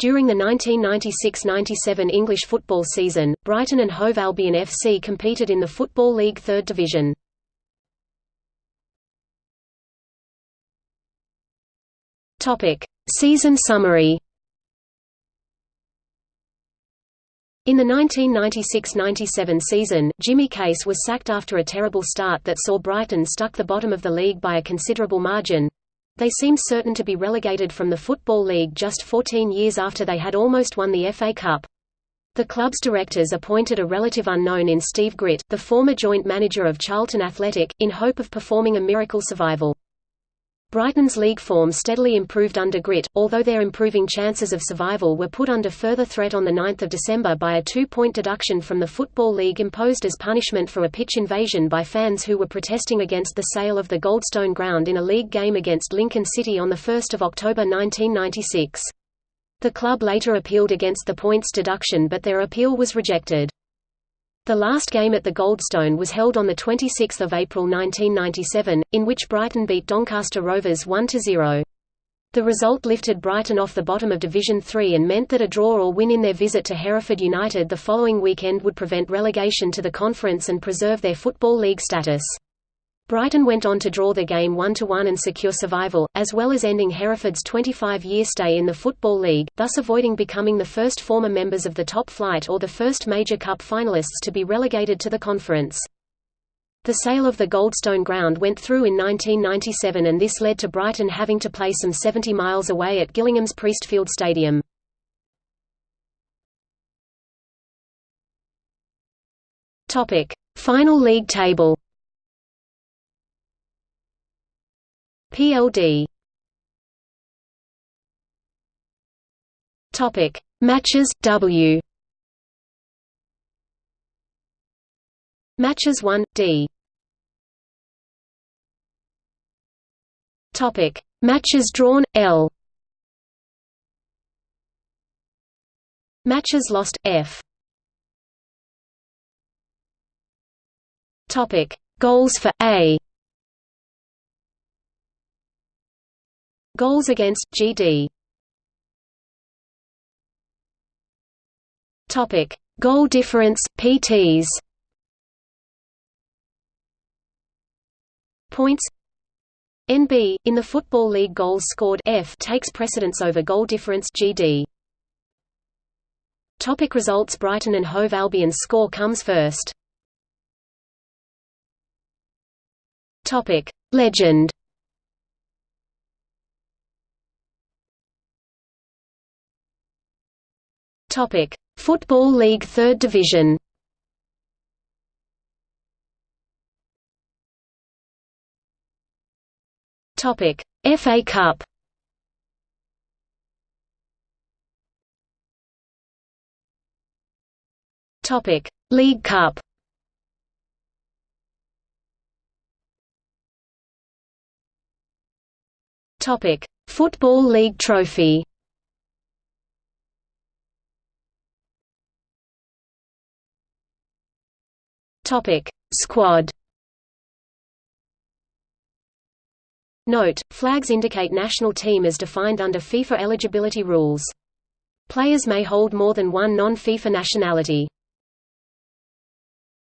During the 1996–97 English football season, Brighton and Hove Albion FC competed in the Football League Third Division. Season summary In the 1996–97 season, Jimmy Case was sacked after a terrible start that saw Brighton stuck the bottom of the league by a considerable margin. They seemed certain to be relegated from the Football League just 14 years after they had almost won the FA Cup. The club's directors appointed a relative unknown in Steve Gritt, the former joint manager of Charlton Athletic, in hope of performing a miracle survival. Brighton's league form steadily improved under Gritt, although their improving chances of survival were put under further threat on 9 December by a two-point deduction from the Football League imposed as punishment for a pitch invasion by fans who were protesting against the sale of the Goldstone ground in a league game against Lincoln City on 1 October 1996. The club later appealed against the points deduction but their appeal was rejected. The last game at the Goldstone was held on 26 April 1997, in which Brighton beat Doncaster Rovers 1–0. The result lifted Brighton off the bottom of Division 3 and meant that a draw or win in their visit to Hereford United the following weekend would prevent relegation to the conference and preserve their Football League status. Brighton went on to draw the game 1–1 and secure survival, as well as ending Hereford's 25-year stay in the Football League, thus avoiding becoming the first former members of the top flight or the first major cup finalists to be relegated to the conference. The sale of the Goldstone ground went through in 1997 and this led to Brighton having to play some 70 miles away at Gillingham's Priestfield Stadium. Final league table PLD Topic. Matches W. Matches 1 D. Topic. Matches drawn L. Matches lost F. Topic. Goals for A Goals against GD. Topic: Goal difference PTs. Points NB in the Football League goals scored F takes precedence over goal difference GD. Topic results Brighton and Hove Albion's score comes first. Topic Legend Topic: Football League Third Division. Topic: FA Cup. Topic: League Cup. Topic: Football League Trophy. Topic: Squad. Note: Flags indicate national team as defined under FIFA eligibility rules. Players may hold more than one non-FIFA nationality.